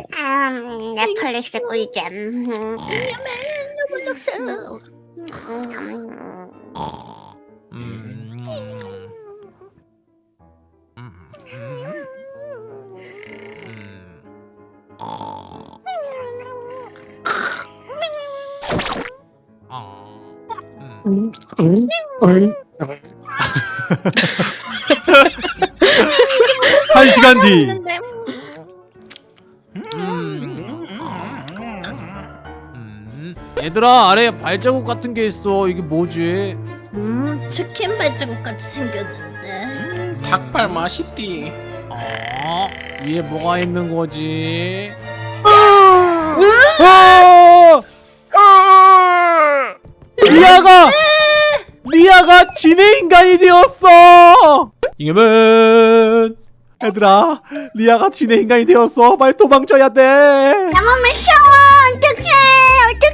음, 넷플릭스 꿀잼. 로블록스. 음. 음. 음. 음. 한 시간 뒤. 얘들아 아래 발자국 같은 게 있어. 이게 뭐지? 음, 치킨 발자국 같이 생겼는데. 닭발 맛있디. 어? 위에 뭐가 있는 거지? 아! 리아가 리아가 지네 인간이 되었어. 이겨면 얘들아 리아가 지네 인간이 되었어. 빨리 도망쳐야 돼. 나만 무서워.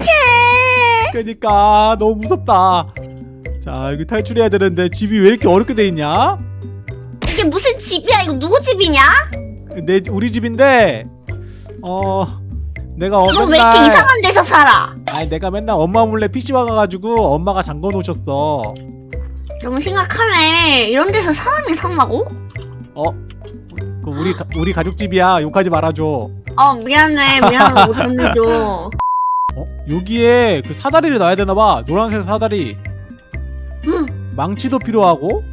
어떡해. 그러니까 너무 무섭다. 자 여기 탈출해야 되는데 집이 왜 이렇게 어렵게 돼 있냐? 이게 무슨 집이야? 이거 누구 집이냐? 내 우리 집인데 어 내가 어, 너왜 이렇게 이상한 데서 살아? 아니 내가 맨날 엄마 몰래 PC방 가가지고 엄마가 잠궈 놓으셨어. 너무 심각하네. 이런 데서 사람이 산다고? 어? 그 우리 가, 우리 가족 집이야. 욕하지 말아줘. 어 미안해. 미안해. 못 혼내줘. 어? 여기에 그 사다리를 놔야 되나봐. 노란색 사다리. 응. 망치도 필요하고.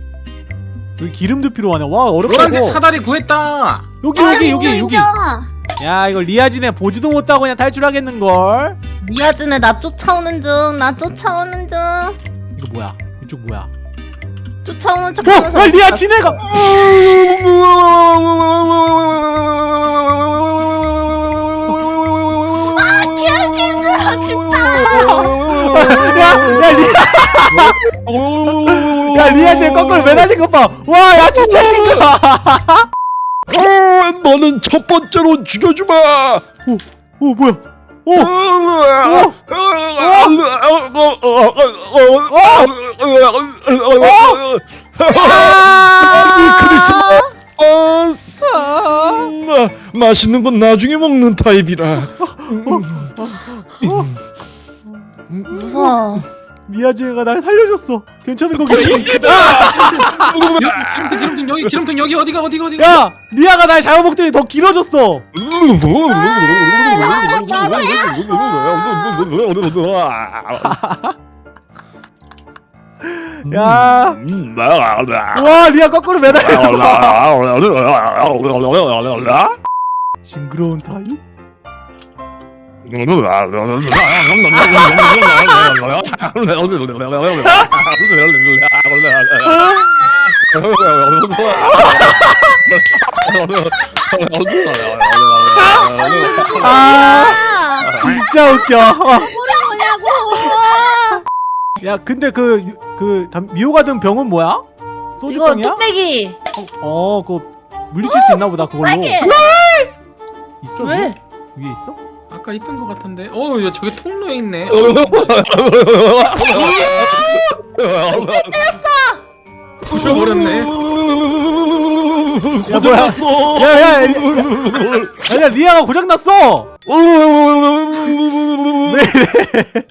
여기 기름도 필요하네. 와 어렵다고. 노란색 사다리 구했다. 여기 아, 여기 여기 여기. 야 이거 리아진에 보지도 못하고 그냥 탈출하겠는 걸. 미아즈네 나 쫓아오는 중. 나 쫓아오는 중. 이거 뭐야? 이쪽 뭐야? 쫓아오는 척 어, 하면서. 아, 리아 진해가. 야, 야 리아. 야 리아 진 거꾸로 매달린 것 봐. 와, 야 진짜 신기하. 어, 너는 첫 번째로 죽여주마. 오, 오 뭐야? 오, 크리스마스 맛있는 건 나중에 먹는 타입이라 무서워. 미아지가 날 살려줬어. 괜찮은 거겠지? 기름통 기름통 여기 기름통 여기 어디가 어디가 어디가. 야, 리아가 날 잘못 먹더니 더 길어졌어. 야, 와 리아 거꾸로 매달려. 징그러운 타입? 아, 진짜 웃겨. 야, 근데 그그 미호가 든 병은 뭐야? 이거 소주병이야? 뚝배기. 어, 그거 물리칠 수 있나 보다 그걸로. 빨개. 있어? 왜? 위에? 위에 있어? 아까 있던 것 같은데. 어, 야 저기 통로에 있네. 부셔버렸네. 야, 뭐야? 야, 야, 야, 아니야 리아가 고장 났어.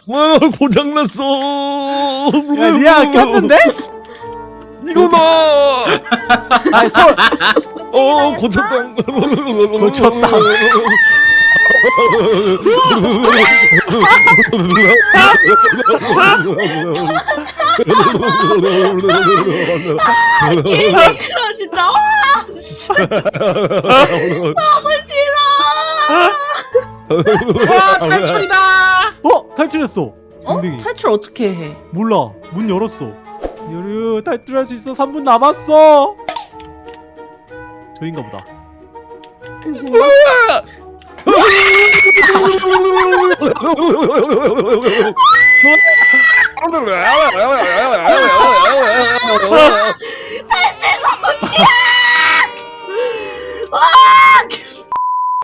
와 고장났어 야, 리아 꼈는데? 이거다 아니 서어 고쳤다 고쳤다. 그럼 진짜 와 너무 싫어. 와 탈출이다. 어 탈출했어. 어? 댕댕이. 탈출 어떻게 해? 몰라 문 열었어. 요르 탈출할 수 있어. 3분 남았어. 저인가 보다.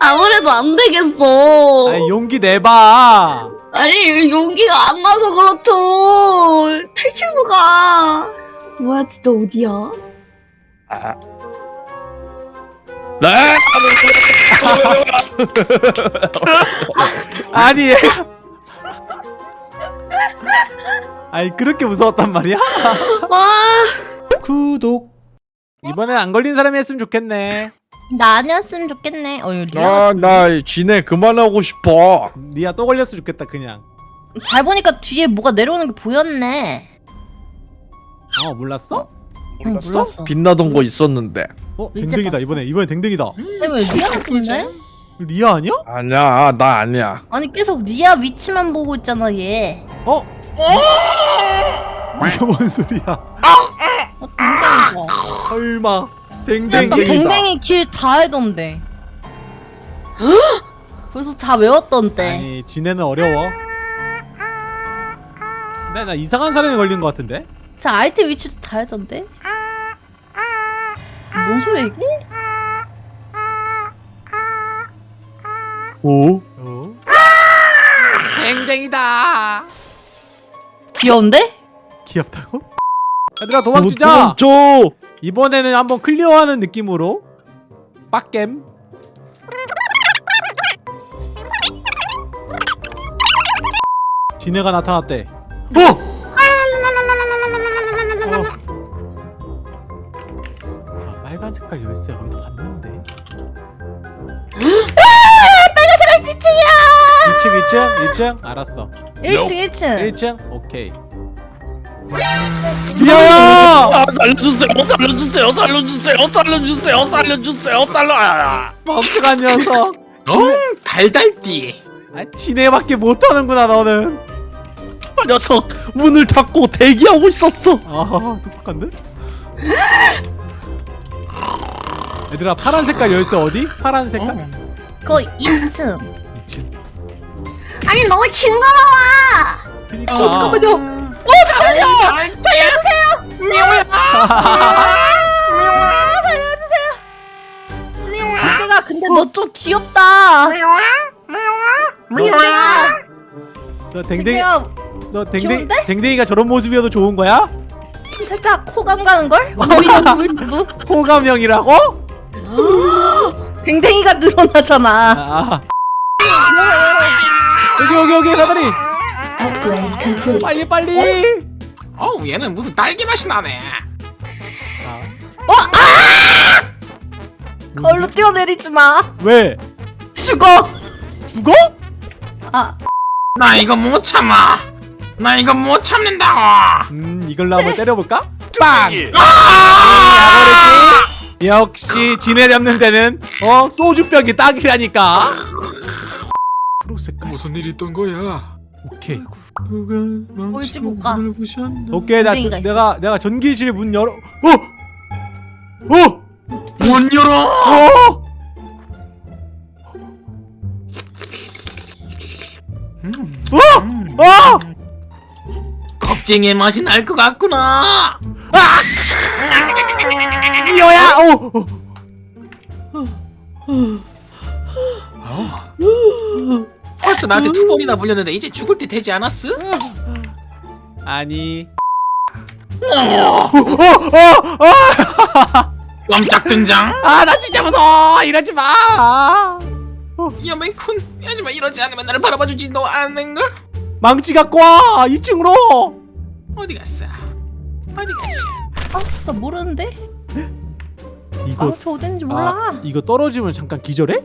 아무래도 안 되겠어. 아니 용기 내봐. 아니 용기가 안 나서 그렇죠. 탈출구가 뭐야 진짜 어디야? 네? 아니 얘가 아니 그렇게 무서웠단 말이야? 와. 구독 이번엔 안 걸린 사람이 했으면 좋겠네 나 아니었으면 좋겠네. 어, 이거 리아 아, 나 지네 그만하고 싶어. 리아 또 걸렸으면 좋겠다 그냥 잘 보니까 뒤에 뭐가 내려오는 게 보였네. 어 몰랐어? 응, 몰랐어. 빛나던 거 있었는데. 어 이제 댕댕이다 봤어. 이번에 이번에 댕댕이다 아니, 왜 리아 같은데? 리아 아니야? 아니야, 나 아니야. 아니 계속 리아 위치만 보고 있잖아 얘. 어? 이게 뭔 소리야 어, 댕댕이가. 설마 댕 댕댕이 댕댕이 길 다 알던데. 벌써 다 외웠던데. 아니 지네는 어려워 근데 나 이상한 사람이 걸린 것 같은데? 자 아이템 위치도 다 알던데. 뭔 소리야 이게? 오? 어? 댕댕이다 귀여운데? 귀엽다고? 얘들아 도망치자 어, 도망쳐. 이번에는 한번 클리어하는 느낌으로 빡겜 지네가 나타났대 어! 색깔 열쇠 어디서 봤는데 빨간색 2층이야. 2층 2층 2층 알았어 1층 1층. 1층 오케이 미아야 아, 살려주세요, 살려주세요, 살려주세요, 살려주세요, 살려주세요, 살려. 아, 멍청한 녀석 어? 달달띠. 아, 지네밖에 못하는구나 너는 아, 녀석 문을 닫고 대기하고 있었어. 아 똑똑한데? 얘들아 파란 색깔 열쇠 어디? 파란 색깔? 어. 그거 2층. 2층 아니 너무 징그러워. 그니까 어, 잠깐만요. 댕댕아 근데 너좀 귀엽다. 너 댕댕이 댕댕아 너 댕댕이 귀여운데? 댕댕이가 저런 모습이어도 좋은 거야? 살짝 호감 가는 걸? 보이는 보이는 호감형이라고? 댕댕이가 늘어나잖아. 아, 아. 여기 여기 여기 사다리 빨리 빨리 어우 얘는 무슨 딸기 맛이 나네. 걸로 뛰어내리지 마. 왜? 죽어. 죽어? 아나 이거 못 참아. 나 이거 못 참는다고. 음 이걸로 한번 때려볼까? 빵! 아! 역시 지네 잡는 데는 어 소주병이 딱이라니까 초록색깔 무슨 일이 있던 거야? 오케이 누가 가. 문을 부셨나? 오케이 나 저-. 내가 내가 전기실 문 열어 어! 어! 문 열어. 어! 어! 겁쟁이의 맛이 날 것 같구나. 미호야! 어! 어. 벌써 나한테 두 번이나 물렸는데 이제 죽을 때 되지 않았어? 아니 어, 어! 어! 어! 깜짝 등장. 아 나 진짜 무서워 이러지 마 여맨쿤 하지만 이러지 않으면 나를 바라봐주지 너 아는 걸? 망치 갖고 와 2층으로 어디 갔어? 어디 갔어? 아 나 모르는데. 이거 아 저 어딘지 몰라. 아, 이거 떨어지면 잠깐 기절해?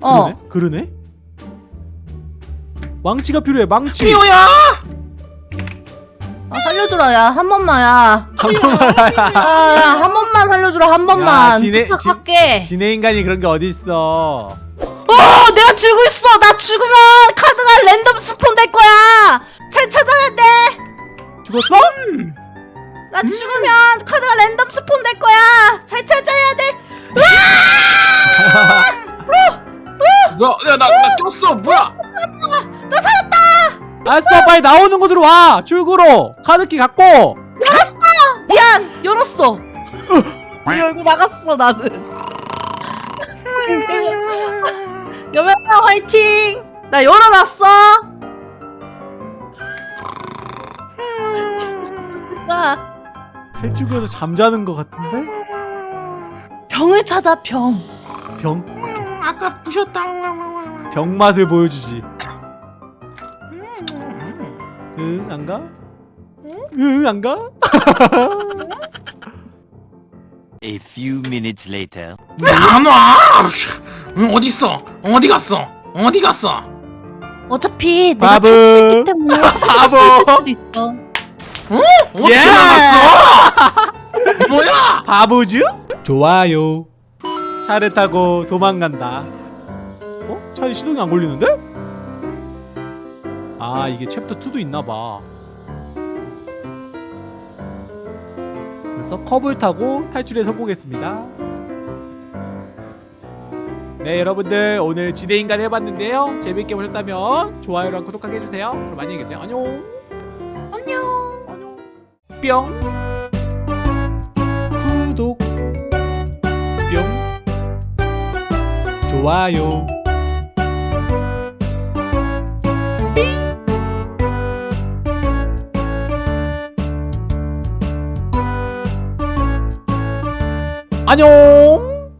어. 그러네? 그러네? 망치가 필요해 망치 미호야! 아 살려주라 야 한 번만 야. 한 번만 아한 번만 살려주라 한 번만. 지네- 부탁할게. 지네 인간이 그런 게 어딨어 어 내가 죽고 있어. 나 죽으면 카드가 랜덤 spawn 될 거야. 잘 찾아야 돼. 죽었어? 나 죽으면 카드가 랜덤 spawn 될 거야. 잘 찾아야 돼. 야나 나, 나 꼈어 뭐야? 나 살았다. 알았어 빨리 나오는 곳으로 와 출구로 카드키 갖고 미안 열었어. 열고 나갔어 나는. 여매야 화이팅. 나 열어놨어. 나 탈출구에서 잠자는 것 같은데? 병 병을 찾아 병. 병 음, 아까 부셨다 병 맛을 보여주지. 음. 응 안 가? 응 안 가? A few minutes later. 왜안 와? 음, 어디 있어? 어디 갔어? 어디 갔어? 어차피 내가 바보. 탈출했기 때문에 바보. 수도 있어. 어디 예! 뭐야? 바보즈? 좋아요. 차를 타고 도망간다. 어? 차에 시동이 안 걸리는데? 아 이게 챕터 2도 있나봐. 그래서 컵을 타고 탈출에 성공했습니다. 네 여러분들 오늘 지대인간 해봤는데요. 재밌게 보셨다면 좋아요랑 구독하게 해주세요. 그럼 안녕히 계세요. 안녕. 뿅. 구독. 뿅 좋아요. 안녕